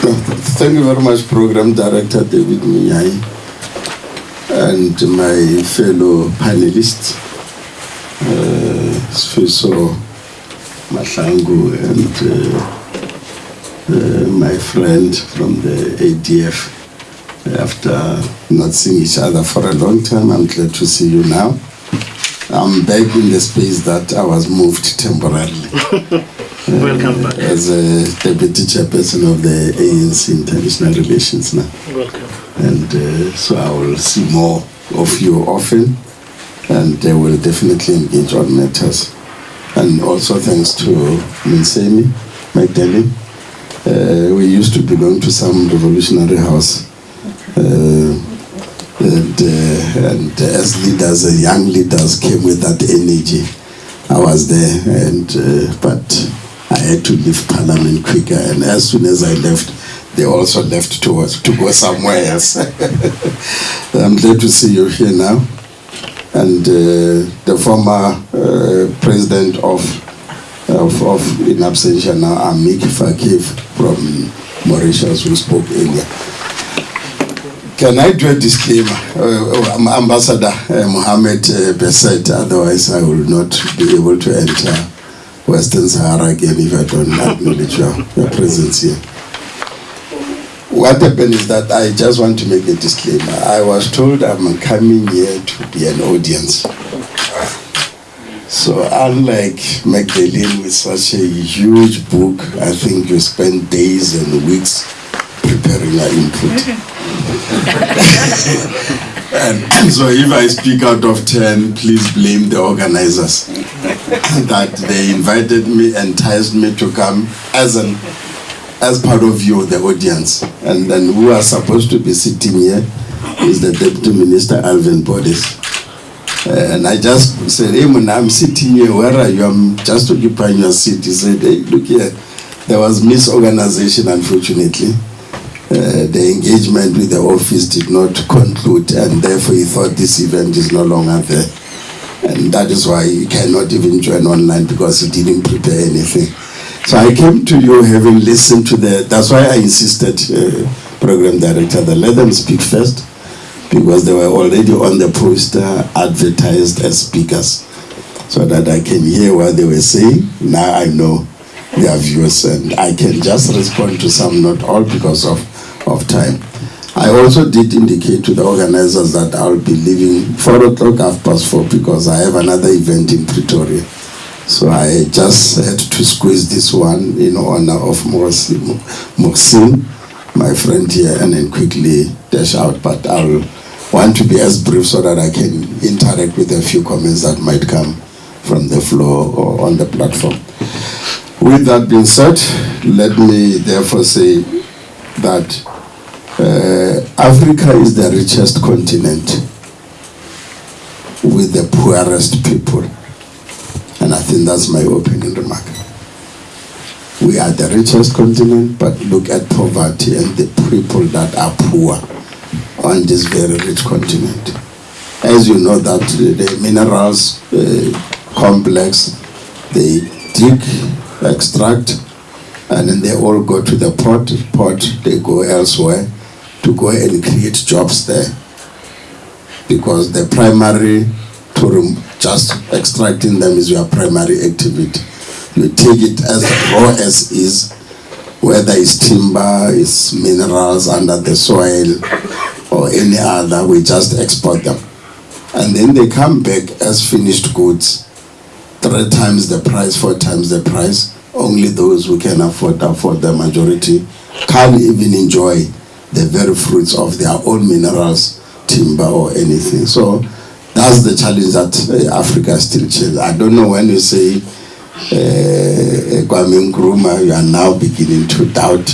Thank you very much, Program Director David Minyai, and my fellow panelists, uh, Sfiso and uh, uh, my friend from the ADF. After not seeing each other for a long time, I'm glad to see you now. I'm back in the space that I was moved temporarily Welcome back. as a deputy chairperson of the ANC International Relations now. Welcome. And uh, so I will see more of you often and I will definitely engage on matters. And also thanks to Moonsamy Magdalene. Uh, we used to belong to some revolutionary house. Uh, and, uh, and as leaders, uh, young leaders came with that energy. I was there, and uh, but I had to leave Parliament quicker. And as soon as I left, they also left to to go somewhere else. I'm glad to see you here now, and uh, the former uh, president of of, of in absentia now, Amik from Mauritius, who spoke earlier. Can I do a disclaimer? Uh, uh, Ambassador uh, Mohammed uh, Beisat, otherwise I will not be able to enter Western Sahara again if I don't acknowledge your, your presence here. What happened is that I just want to make a disclaimer. I was told I'm coming here to be an audience. So unlike Magdalene with such a huge book, I think you spend days and weeks preparing your input. and, and so if I speak out of 10, please blame the organizers that they invited me, enticed me to come as an as part of you, the audience. And then who are supposed to be sitting here is the Deputy Minister Alvin Botes. And I just said, hey, man, I'm sitting here, where are you? I'm just occupying your seat. He said, hey, look here. There was misorganization, unfortunately. Uh, the engagement with the office did not conclude, and therefore he thought this event is no longer there. And that is why he cannot even join online because he didn't prepare anything. So I came to you having listened to the, that's why I insisted, uh, program director, that let them speak first because they were already on the poster advertised as speakers so that I can hear what they were saying. Now I know their views and I can just respond to some, not all because of, of time. I also did indicate to the organizers that I'll be leaving 4 o'clock, half past 4 because I have another event in Pretoria. So I just had to squeeze this one in honor of Mohsin, my friend here, and then quickly dash out. But I'll want to be as brief so that I can interact with a few comments that might come from the floor or on the platform. With that being said, let me therefore say that uh, Africa is the richest continent with the poorest people. And I think that's my opening remark. We are the richest continent, but look at poverty and the people that are poor on this very rich continent. As you know that the minerals uh, complex, they dig, extract, and then they all go to the port. Port, they go elsewhere to go and create jobs there. Because the primary to just extracting them is your primary activity. You take it as raw as is, whether it's timber, it's minerals under the soil, or any other, we just export them. And then they come back as finished goods, three times the price, four times the price. Only those who can afford, afford the majority, can't even enjoy the very fruits of their own minerals, timber or anything. So that's the challenge that uh, Africa still chases. I don't know when you say uh, Kwame Nkrumah, you are now beginning to doubt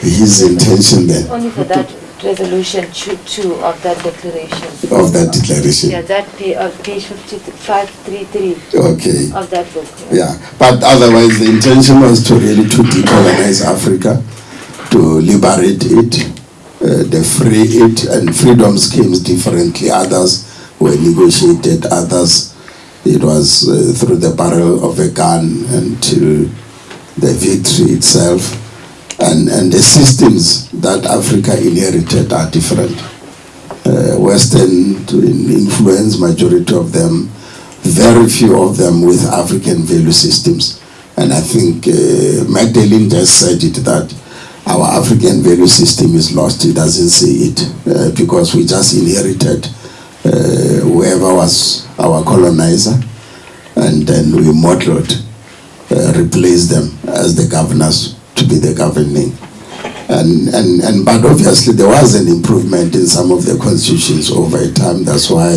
his intention then. Only for that resolution two, two of that declaration. of that declaration. Yeah, that page, uh, page fifty-five, three, three Okay. of that book. Yeah, but otherwise the intention was to really to decolonize Africa, to liberate it, uh, the free it, and freedom schemes differently. Others were negotiated, others it was uh, through the barrel of a gun until the victory itself. And, and the systems that Africa inherited are different. Uh, Western influence, majority of them, very few of them with African value systems. And I think uh, Magdalene just said it that our African value system is lost. He doesn't see it uh, because we just inherited uh, whoever was our colonizer and then we modeled, uh, replaced them as the governors to be the governing. And, and, and but obviously there was an improvement in some of the constitutions over time. That's why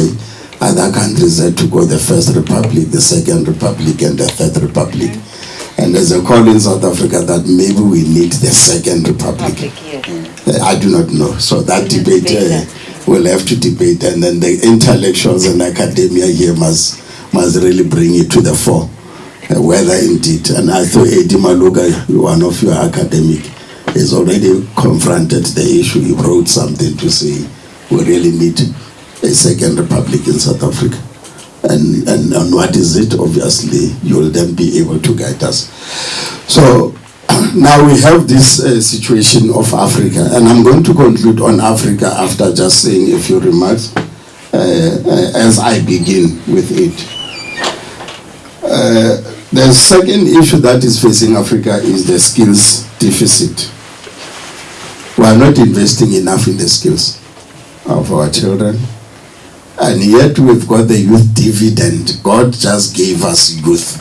other countries had to go the first republic, the second republic, and the third republic. And there's a call in South Africa that maybe we need the second republic. Public, yes. Uh, I do not know. So that We debate debate uh, we'll have to debate, and then the intellectuals and academia here must must really bring it to the fore. Uh, whether indeed, and I thought Eddie Maloka, one of your academic, has already confronted the issue. He wrote something to say we really need a second republic in South Africa. And, and, and what is it? Obviously, you will then be able to guide us. So now we have this uh, situation of Africa, and I'm going to conclude on Africa after just saying a few remarks uh, uh, as I begin with it. Uh, the second issue that is facing Africa is the skills deficit. We are not investing enough in the skills of our children, and yet we've got the youth dividend. God just gave us youth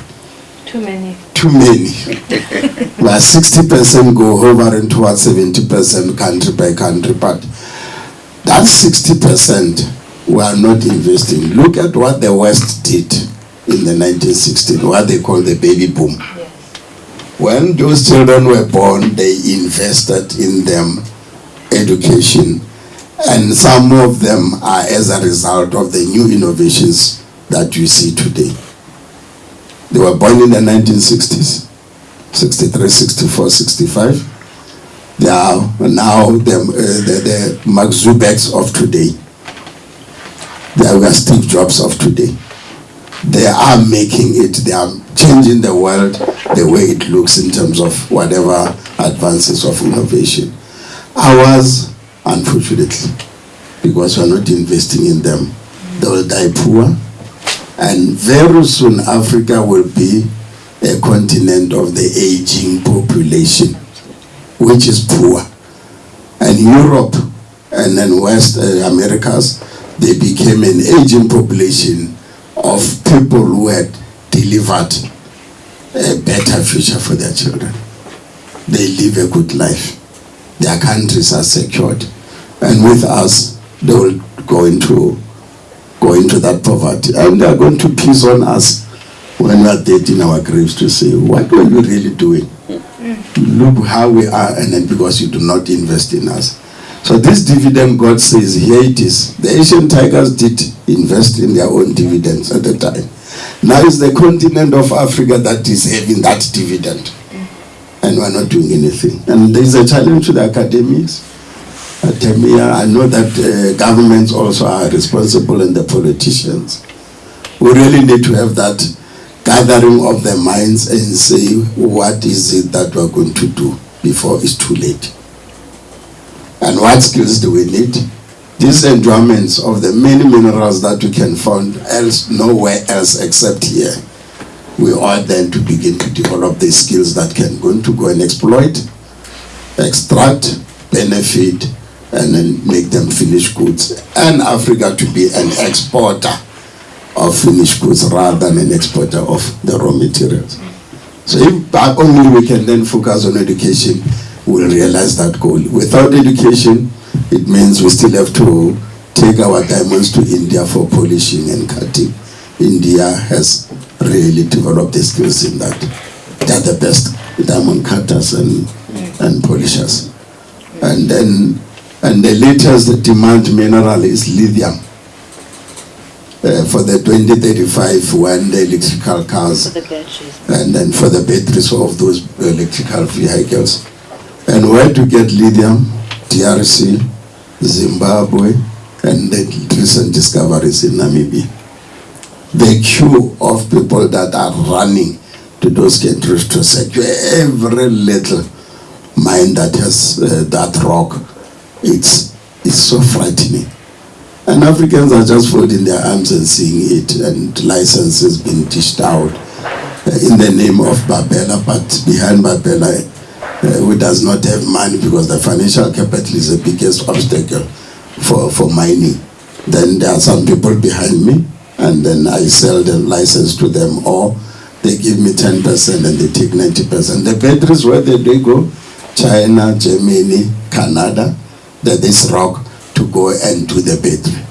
Too many. too many. Where 60% go over and towards 70% country by country, but that 60% we are not investing. Look at what the West did in the 1960s, what they call the baby boom. Yes. When those children were born, they invested in them education, and some of them are as a result of the new innovations that you see today. They were born in the 1960s, 63, 64, 65. They are now the, uh, the, the Mark Zuckerbergs of today. They are Steve Jobs of today. They are making it, they are changing the world the way it looks in terms of whatever advances of innovation. Ours, unfortunately, because we're not investing in them, they will die poor. And very soon, Africa will be a continent of the aging population, which is poor. And Europe and then West uh, Americas, they became an aging population of people who had delivered a better future for their children. They live a good life. Their countries are secured. And with us, they will go into go into that poverty. And they are going to piss on us when we are dead in our graves to say, what were you really doing? Look how we are, and then because you do not invest in us. So this dividend, God says, here it is. The Asian tigers did invest in their own dividends at the time. Now it's the continent of Africa that is having that dividend. And we're not doing anything. And there's a challenge to the. Academia, I know that uh, governments also are responsible and the politicians. We really need to have that gathering of the minds and say, what is it that we're going to do before it's too late? And what skills do we need? These endowments of the many minerals that we can find else nowhere else except here. We ought then to begin to develop the skills that can going to go and exploit, extract, benefit, and then make them finished goods. And Africa to be an exporter of finished goods rather than an exporter of the raw materials. So if only we can then focus on education, we'll realize that goal. Without education, it means we still have to take our diamonds to India for polishing and cutting. India has really develop the skills in that. They're the best diamond cutters and, and polishers. And then, and the latest demand mineral is lithium. Uh, for the 2035 when the electrical cars the and then for the batteries of those electrical vehicles. And where to get lithium? DRC, Zimbabwe, and the recent discoveries in Namibia. The queue of people that are running to those countries to secure every little mine that has uh, that rock. It's, it's so frightening. And Africans are just folding their arms and seeing it, and licenses being dished out uh, in the name of Bapela, but behind Bapela, uh, who does not have money because the financial capital is the biggest obstacle for, for mining. Then there are some people behind me, and then I sell the license to them, or they give me 10% and they take 90%. The batteries, where they go? China, Germany, Canada, that this rock to go and do the battery.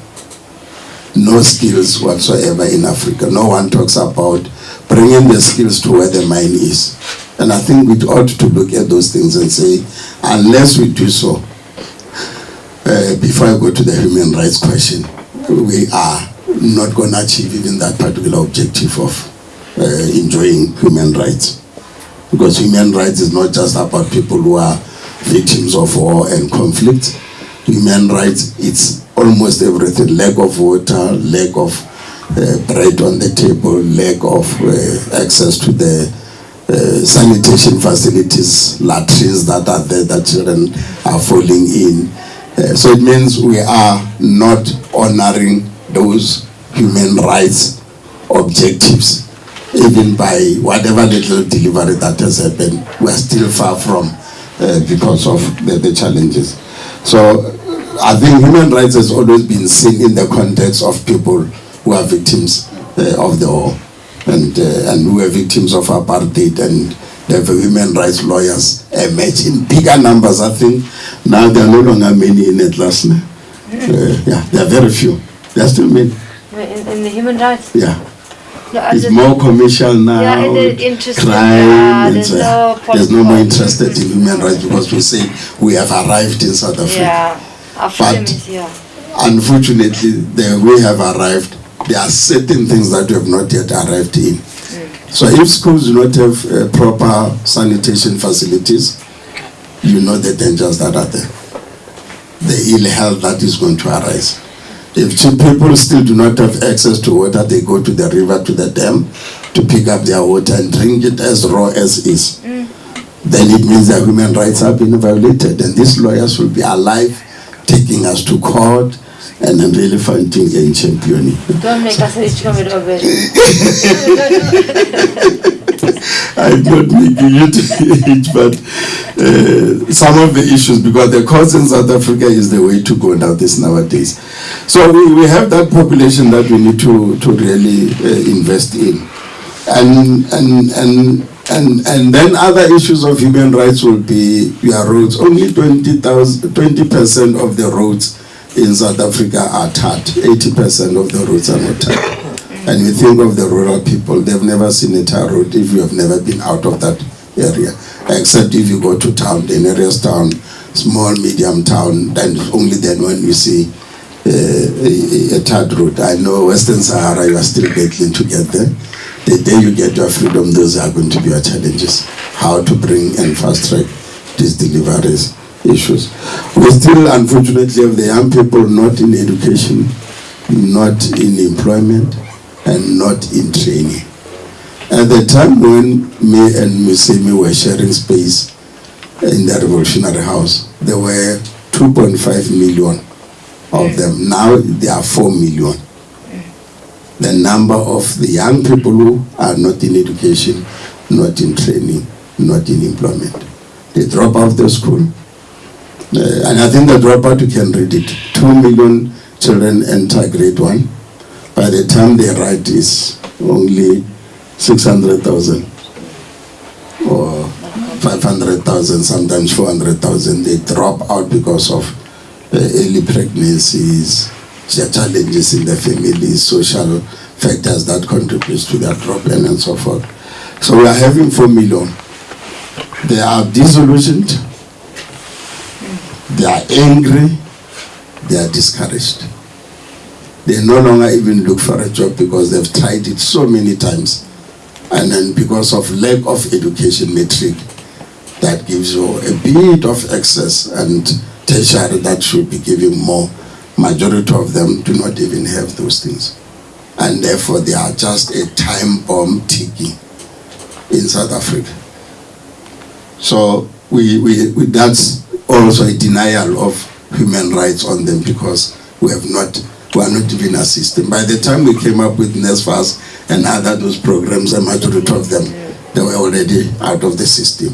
No skills whatsoever in Africa. No one talks about bringing the skills to where the mine is. And I think we ought to look at those things and say, unless we do so, uh, before I go to the human rights question, we are not going to achieve even that particular objective of uh, enjoying human rights. Because human rights is not just about people who are victims of war and conflict. Human rights, it's almost everything. Lack of water, lack of uh, bread on the table, lack of uh, access to the uh, sanitation facilities, latrines that are there that children are falling in. Uh, so it means we are not honoring those human rights objectives even by whatever little delivery that has happened, we are still far from uh, because of the, the challenges. So I think human rights has always been seen in the context of people who are victims uh, of the war and, uh, and who were victims of apartheid and the human rights lawyers emerge in bigger numbers. I think now there are no longer many in Atlas. Uh, yeah, there are very few. There are still many. In, in the human rights? Yeah. No, It's more commercial now. Yeah, and the interest in crime. there's uh, no there's no more interested in human rights because we say we have arrived in South Africa. Yeah, But- is here. Unfortunately, the, we have arrived. There are certain things that we have not yet arrived in. So if schools do not have uh, proper sanitation facilities, you know the dangers that are there. The ill health that is going to arise. If people still do not have access to water, they go to the river, to the dam, to pick up their water and drink it as raw as is. Mm. Then it means their human rights have been violated, and these lawyers will be alive, taking us to court, and I'm really fighting and championing. Don't make us rich come over. I'm not making it each, but uh, some of the issues, because the cause in South Africa is the way to go now this nowadays. So we, we have that population that we need to, to really uh, invest in. And, and, and, and, and then other issues of human rights will be your roads. Only 20,000 20% of the roads in South Africa are tarred. 80% of the roads are not tarred. And you think of the rural people, they've never seen a tar road if you have never been out of that area. Except if you go to town, the nearest town, small, medium town, then only then when you see uh, a, a tarred road. I know Western Sahara, you are still battling to get there. The day you get your freedom, those are going to be your challenges. How to bring and fast track these deliveries issues. We still, unfortunately, have the young people not in education, not in employment, and not in training. At the time when me and Moonsamy were sharing space in the Revolutionary House, there were 2.5 million of them. Now there are 4 million. The number of the young people who are not in education, not in training, not in employment. They drop out of the school. Uh, and I think the dropout, you can read it. 2 million children enter grade 1 by the time they write is only 600,000 or 500,000, sometimes 400,000. They drop out because of uh, early pregnancies, challenges in the family, social factors that contributes to their problem and so forth. So we are having 4 million. They are disillusioned, they are angry, they are discouraged they no longer even look for a job because they've tried it so many times. And then because of lack of education matric, that gives you a bit of excess and tertiary that should be giving more. Majority of them do not even have those things. And therefore they are just a time bomb ticking in South Africa. So we, we, we, that's also a denial of human rights on them because we have not, we are not even assisting. By the time we came up with NSFAS and other those programs, a majority of them, they were already out of the system.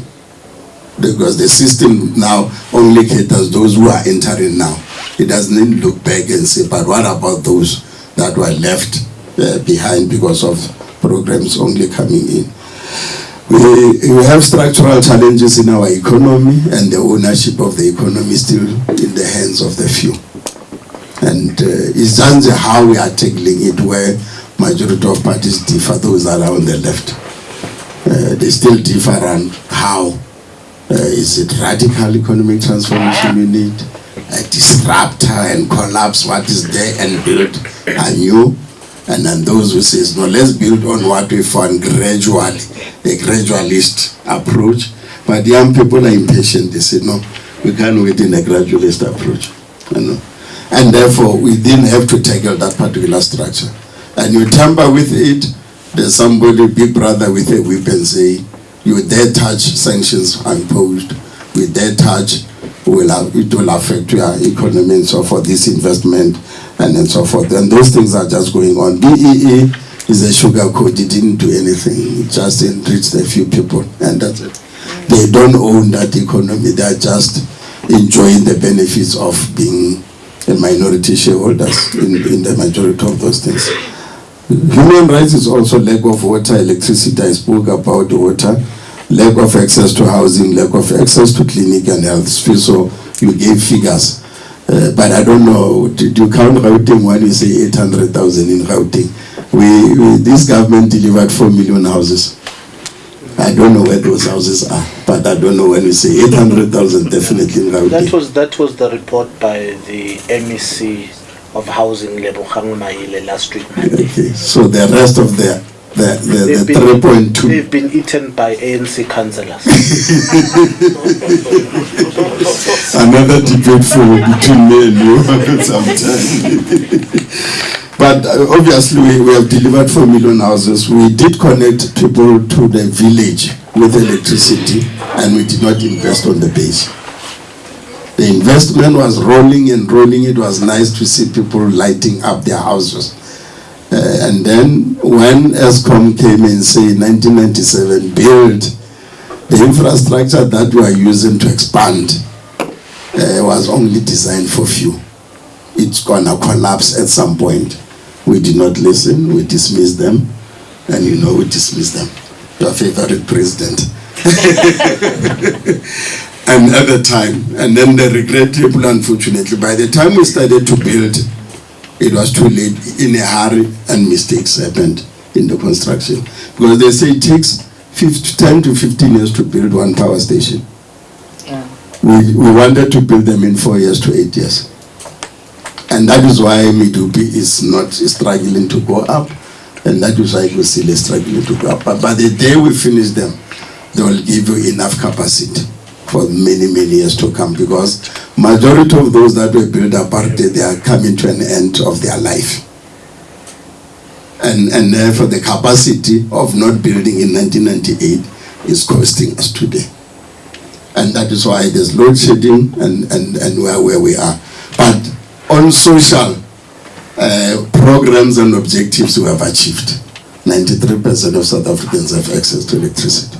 Because the system now only caters those who are entering now. It doesn't look back and say, but what about those that were left uh, behind because of programs only coming in? We, we have structural challenges in our economy and the ownership of the economy is still in the hands of the few. And uh, it's just how we are tackling it where majority of parties differ, those that are on the left. Uh, they still differ on how. Uh, is it radical economic transformation you need? A disruptor and collapse what is there and build anew? And then those who says, no, let's build on what we found gradually, a gradualist approach. But the young people are impatient. They say, no, we can't wait in a gradualist approach. You know? And therefore, we didn't have to tackle that particular structure. And you tamper with it, there's somebody, big brother with a whip and say, you dare touch, sanctions imposed. We dare touch, will have, it will affect your economy and so forth, this investment and then so forth. And those things are just going on. BEE is a sugar code. It didn't do anything. It just enriched a few people. And that's it. They don't own that economy. They are just enjoying the benefits of being a minority shareholders in, in the majority of those things. Human rights is also lack of water, electricity. I spoke about water, lack of access to housing, lack of access to clinic and health. So you gave figures. Uh, but I don't know, Do you count Gauteng when you say 800,000 in Gauteng? We, we, this government delivered 4 million houses. I don't know where those houses are, but I don't know when you say 800,000 definitely in Gauteng. That was that was the report by the MEC of Housing, Lebogang Maile, last week. Okay, so the rest of the, the, the, They've the been- 3.2. They've been eaten by ANC councillors. another debate for between me and you sometime. but uh, obviously, we, we have delivered 4 million houses. We did connect people to the village with electricity, and we did not invest on the base. The investment was rolling and rolling. It was nice to see people lighting up their houses. And then when Eskom came and said 1997, build the infrastructure that we are using to expand uh, was only designed for few. It's gonna collapse at some point. We did not listen, we dismissed them, and you know we dismissed them. Your favorite president. and Another time, and then the regrettable, unfortunately, by the time we started to build, it was too late in a hurry, and mistakes happened in the construction. Because they say it takes 50, 10 to 15 years to build one power station. Yeah. We, we wanted to build them in four years to eight years. And that is why Medupi is not struggling to go up. And that is why Kusile is struggling to go up. But by the day we finish them, they will give you enough capacity for many, many years to come. Because majority of those that were built apart, they are coming to an end of their life. And, and therefore the capacity of not building in 1998 is costing us today and that is why there's load shedding and, and, and where, where we are. But on social uh, programs and objectives we have achieved. 93% of South Africans have access to electricity.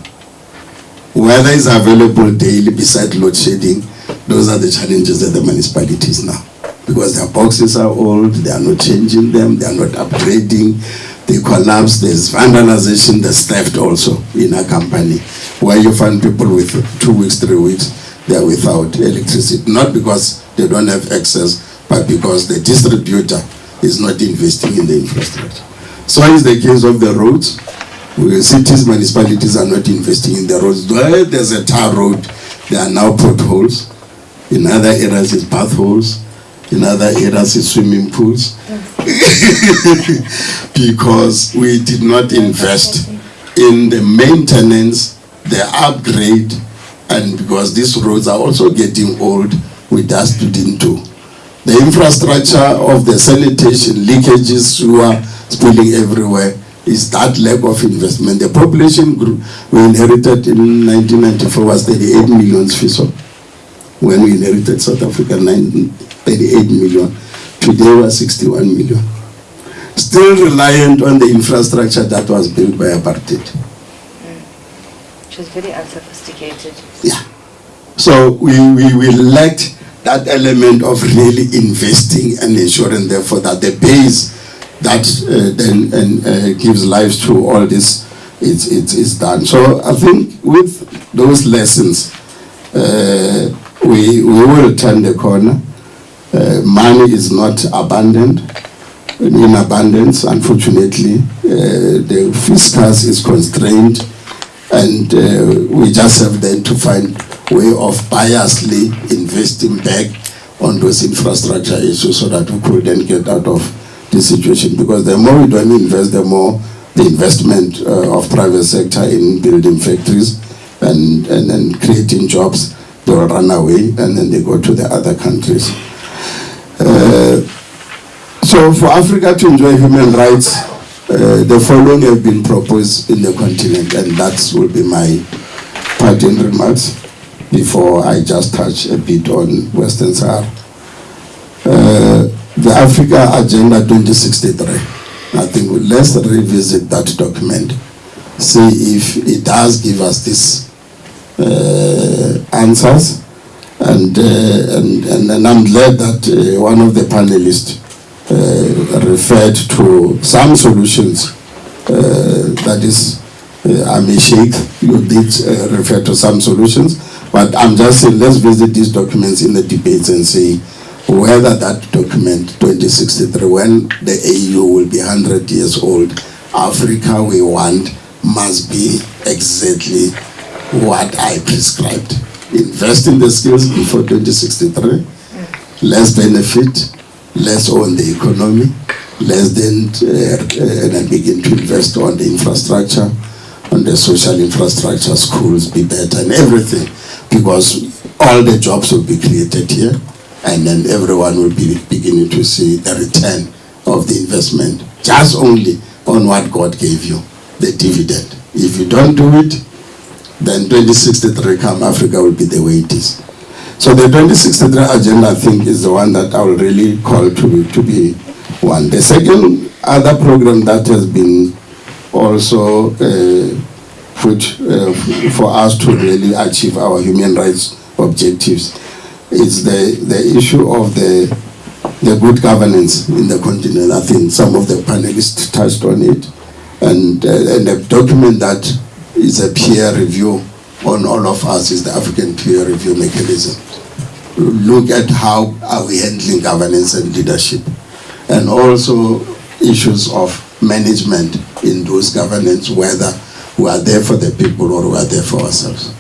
Weather is available daily beside load shedding. Those are the challenges that the municipalities now. Because their boxes are old, they are not changing them, they are not upgrading, they collapse, there's vandalization, there's theft also in a company. Where you find people with two weeks, three weeks, they are without electricity. Not because they don't have access, but because the distributor is not investing in the infrastructure. So is the case of the roads. Cities, municipalities are not investing in the roads. Where there's a tar road, there are now potholes. In other areas, it's potholes. In other areas, it's swimming pools. Because we did not invest in the maintenance, the upgrade, and because these roads are also getting old, we didn't do. The infrastructure of the sanitation, leakages, sewer spilling everywhere, is that lack of investment. The population grew, we inherited in 1994 was 38 million Fiso. When we inherited South Africa, 9 38 million. Today we're 61 million. Still reliant on the infrastructure that was built by apartheid. Mm. Which was very unsophisticated. Yeah. So we, we, we lacked that element of really investing and ensuring therefore that the base that uh, then and, uh, gives life to all this it's, it's, it's done. So I think with those lessons, uh, we, we will turn the corner. Uh, money is not abundant, in abundance, unfortunately. Uh, the fiscus is constrained and uh, we just have then to find way of biasly investing back on those infrastructure issues so that we could then get out of this situation because the more we don't invest the more the investment uh, of private sector in building factories and, and, and creating jobs they will run away and then they go to the other countries uh, so for Africa to enjoy human rights uh, the following have been proposed in the continent and that will be my parting remarks before I just touch a bit on Western Sahara. The Africa Agenda 2063. I think let's revisit that document, see if it does give us these uh, answers. And, uh, and, and, and I'm glad that uh, one of the panelists uh, referred to some solutions uh, that is uh, Ami Sheikh, you did uh, refer to some solutions, but I'm just saying, let's visit these documents in the debates and see whether that document 2063, when the AU will be 100 years old, Africa we want must be exactly what I prescribed. Invest in the skills before 2063, less benefit, less on the economy, less then uh, uh, and then begin to invest on the infrastructure, on the social infrastructure, schools be better and everything, because all the jobs will be created here, and then everyone will be beginning to see the return of the investment, just only on what God gave you, the dividend. If you don't do it, then 2063 come Africa will be the way it is. So the 2063 agenda, I think, is the one that I will really call to, to be one. The second other program that has been also uh, put uh, for us to really achieve our human rights objectives is the, the issue of the, the good governance in the continent. I think some of the panelists touched on it. And, uh, and the document that is a peer review on all of us is the African peer review mechanism. Look at how are we handling governance and leadership and also issues of management in those governance, whether we are there for the people or we are there for ourselves.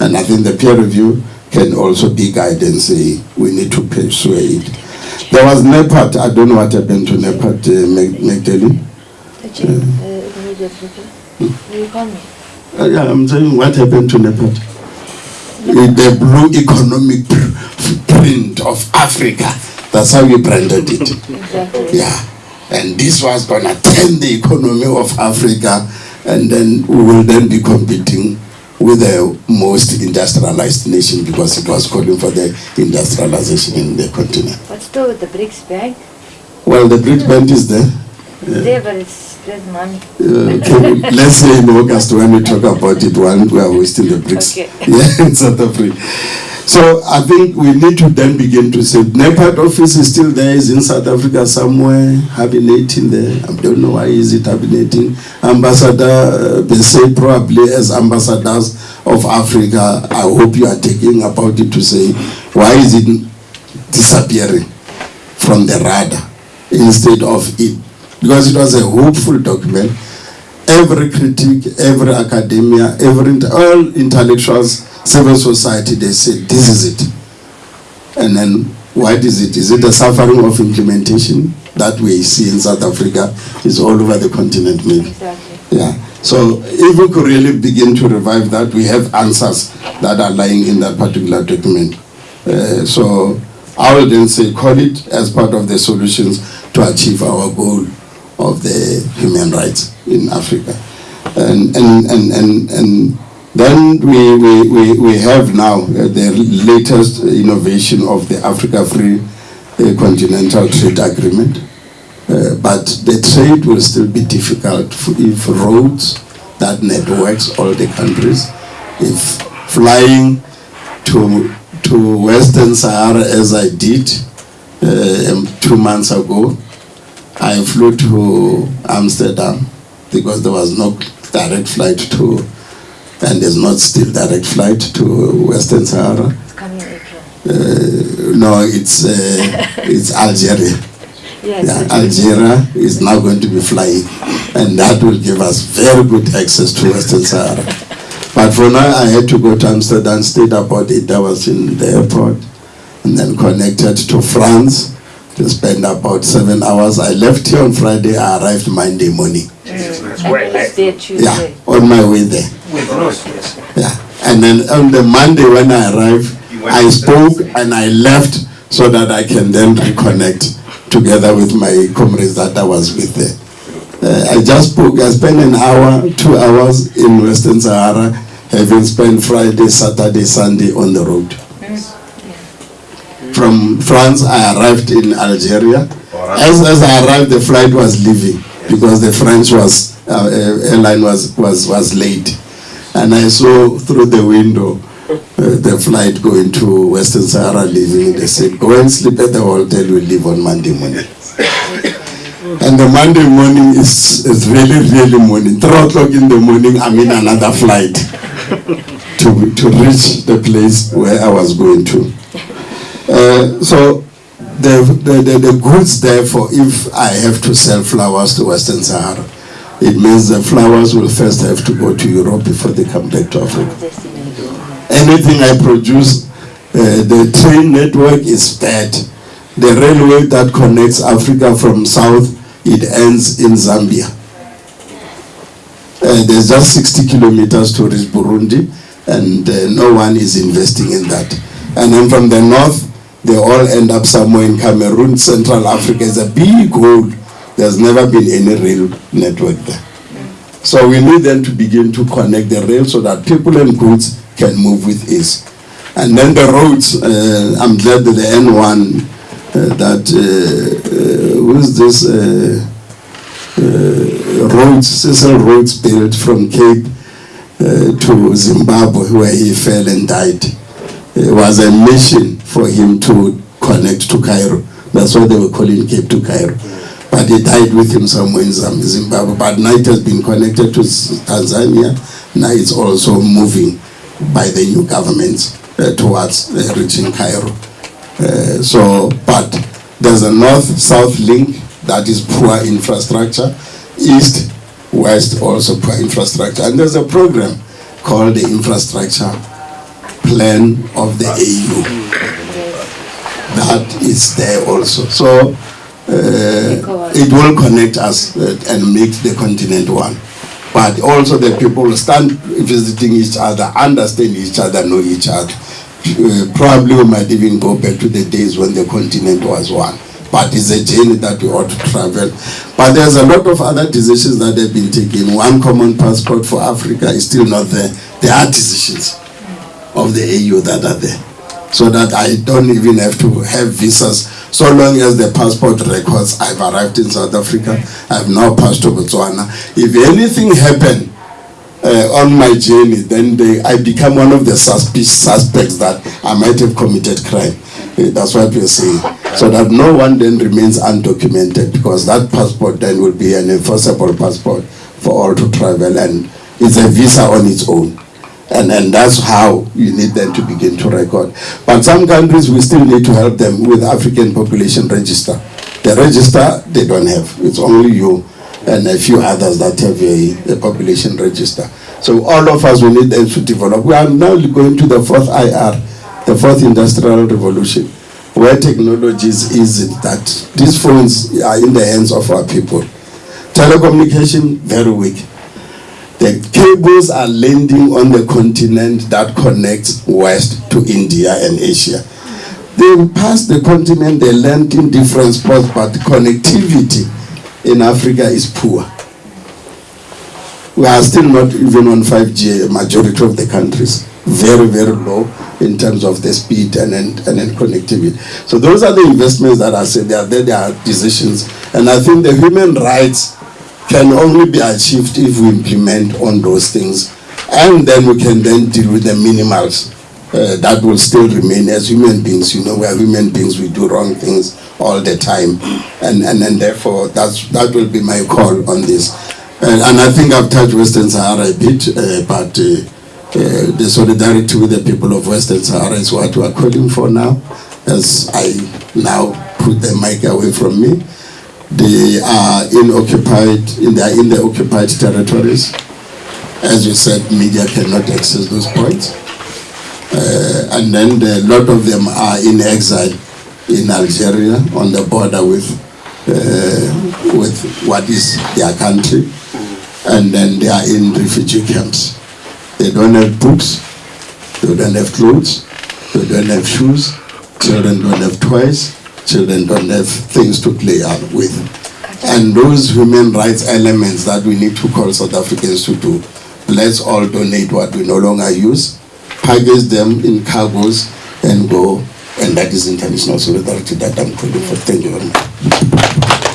And I think the peer review can also be guidance, eh, we need to persuade. There was NEPAD, I don't know what happened to NEPAD, uh, Mag- Magdalene. Uh, immediate reply. Will you call me? Uh, yeah, I'm saying what happened to NEPAD? Uh, The blue economic print of Africa, that's how we branded it. Exactly. Yeah, and this was gonna turn the economy of Africa, and then we will then be competing with the most industrialized nation because it was calling for the industrialization in the continent. But still with the BRICS bank, Well, the BRIC Bank is there. It's there's money. Uh, can, let's say in August when we talk about it, one we are wasting the bricks. Okay. Yeah, in South Africa. So I think we need to then begin to say, NEPAD office is still there, is in South Africa somewhere, hibernating there. I don't know why is it hibernating. Ambassador they say probably as ambassadors of Africa, I hope you are taking about it to say, why is it disappearing from the radar instead of it? Because it was a hopeful document. Every critic, every academia, every all intellectuals, civil society, they said this is it. And then what is it? Is it the suffering of implementation that we see in South Africa? Is all over the continent, maybe. Exactly. Yeah. So if we could really begin to revive that, we have answers that are lying in that particular document. Uh, so I will then say, call it as part of the solutions to achieve our goal of the human rights in Africa. And, and, and, and, and then we, we, we, we have now uh, the latest innovation of the Africa Free uh, Continental Trade Agreement. Uh, but the trade will still be difficult if roads that networks all the countries, if flying to, to Western Sahara as I did uh, um, two months ago, I flew to Amsterdam because there was no direct flight to, and there's not still direct flight to Western Sahara. It's coming April. Uh, no, it's uh, it's Algeria. Yes. Yeah. Algeria is now going to be flying, and that will give us very good access to Western Sahara. But for now, I had to go to Amsterdam, stayed about eight hours in the airport, and then connected to France to spend about seven hours. I left here on Friday, I arrived Monday morning. And you Yeah, on my way there. Yeah, and then on the Monday when I arrived, I spoke and I left so that I can then reconnect together with my comrades that I was with there. Uh, I just spoke, I spent an hour, two hours in Western Sahara, having spent Friday, Saturday, Sunday on the road. From France, I arrived in Algeria. As, as I arrived, the flight was leaving because the French was, uh, uh, airline was, was, was late. And I saw through the window uh, the flight going to Western Sahara leaving. They said, go and sleep at the hotel, we'll leave on Monday morning. And the Monday morning is, is really, really morning. Three o'clock in the morning, I'm in another flight to, to reach the place where I was going to. Uh, so the, the, the, the goods therefore, if I have to sell flowers to Western Sahara, it means the flowers will first have to go to Europe before they come back to Africa anything I produce, uh, the train network is bad. The railway that connects Africa from south, it ends in Zambia. Uh, there's just 60 kilometers to reach Burundi, and uh, no one is investing in that. And then from the north, they all end up somewhere in Cameroon. Central Africa is a big hole. There's never been any rail network there. So we need them to begin to connect the rail so that people and goods can move with ease. And then the roads, uh, I'm glad that the N1, uh, that, uh, uh, who's this, uh, uh, Rhodes, Cecil Rhodes built from Cape uh, to Zimbabwe where he fell and died. It was a mission for him to connect to Cairo. That's why they were calling Cape to Cairo. But he died with him somewhere in Zimbabwe. But now it has been connected to Tanzania. Now it's also moving by the new government uh, towards uh, reaching Cairo. Uh, so, but there's a north-south link that is poor infrastructure, east-west also poor infrastructure, and there's a program called the Infrastructure Plan of the AU is there also. So uh, it will connect us uh, and make the continent one. But also the people stand visiting each other, understand each other, know each other. Uh, probably we might even go back to the days when the continent was one. But it's a journey that we ought to travel. But there's a lot of other decisions that have been taken. One common passport for Africa is still not there. There are decisions of the AU that are there. So that I don't even have to have visas. So long as the passport records I've arrived in South Africa, I've now passed to Botswana. If anything happened uh, on my journey, then they, I become one of the suspe- suspects that I might have committed crime. Uh, That's what we're saying. So that no one then remains undocumented because that passport then will be an enforceable passport for all to travel and it's a visa on its own. And, and that's how you need them to begin to record. But some countries, we still need to help them with African population register. The register, they don't have. It's only you and a few others that have a, a population register. So all of us, we need them to develop. We are now going to the fourth IR, the fourth industrial revolution, where technology is easy, that these phones are in the hands of our people. Telecommunication, very weak. The cables are landing on the continent that connects west to India and Asia. They pass the continent, they land in different spots, but connectivity in Africa is poor. We are still not even on 5G, majority of the countries. Very, very low in terms of the speed and, and, and then connectivity. So those are the investments that I said, they are there, they are decisions. And I think the human rights can only be achieved if we implement on those things. And then we can then deal with the minimals uh, that will still remain as human beings. You know, we are human beings, we do wrong things all the time. And, and, and therefore, that's, that will be my call on this. And, and I think I've touched Western Sahara a bit, uh, but uh, uh, the solidarity with the people of Western Sahara is what we are calling for now. As I now put the mic away from me, they are in occupied, in they are in the occupied territories. As you said, media cannot access those points. Uh, and then the, a lot of them are in exile in Algeria on the border with uh, with what is their country, and then they are in refugee camps. They don't have books, they don't have clothes, they don't have shoes, children don't have toys, children don't have things to play out with. And those human rights elements that we need to call South Africans to do, let's all donate what we no longer use, package them in cargoes and go. And that is international solidarity that I'm calling for. Thank you very much.